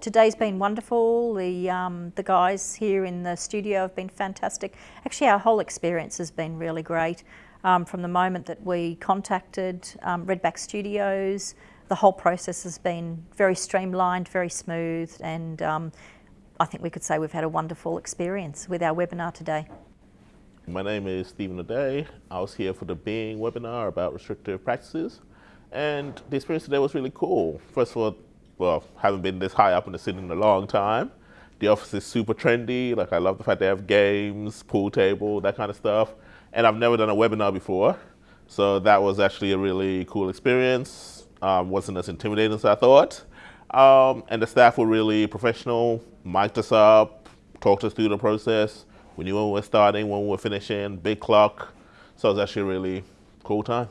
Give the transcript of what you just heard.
today's been wonderful. The, um, the guys here in the studio have been fantastic. Actually, our whole experience has been really great. Um, from the moment that we contacted um, Redback Studios, the whole process has been very streamlined, very smooth, and um, I think we could say we've had a wonderful experience with our webinar today. My name is Stephen O'Day. I was here for the Being webinar about restrictive practices. And the experience today was really cool. First of all, well, haven't been this high up in the city in a long time. The office is super trendy. Like I love the fact they have games, pool table, that kind of stuff. And I've never done a webinar before. So that was actually a really cool experience. Um, wasn't as intimidating as I thought. Um, and the staff were really professional, mic'd us up, talked us through the process. We knew when we were starting, when we were finishing, big clock. So it was actually a really cool time.